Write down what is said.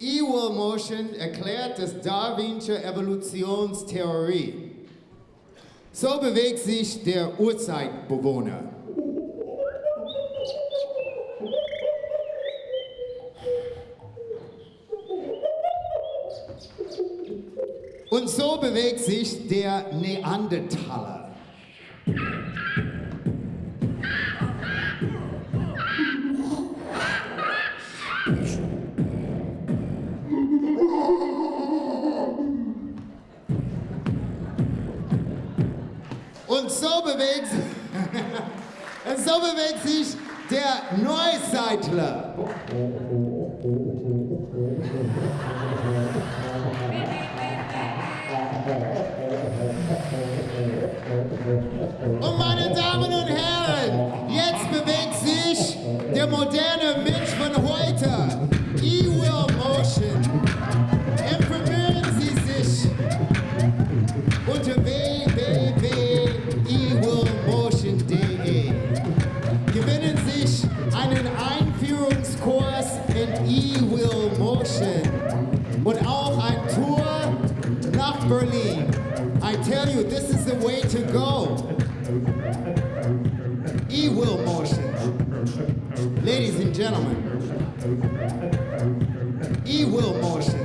E-Will Motion erklärt das Darwinsche Evolutionstheorie. So bewegt sich der Urzeitbewohner. Und so bewegt sich der Neandertaler. Und so bewegt, und so bewegt sich der Neuseitler. Und meine Damen und Herren, jetzt bewegt sich der moderne Mensch von heute. können sich einen Einführungskurs in E-Will Motion und auch ein Tour nach Berlin. I tell you, this is the way to go. E-Will Motion. Ladies and gentlemen, E-Will Motion.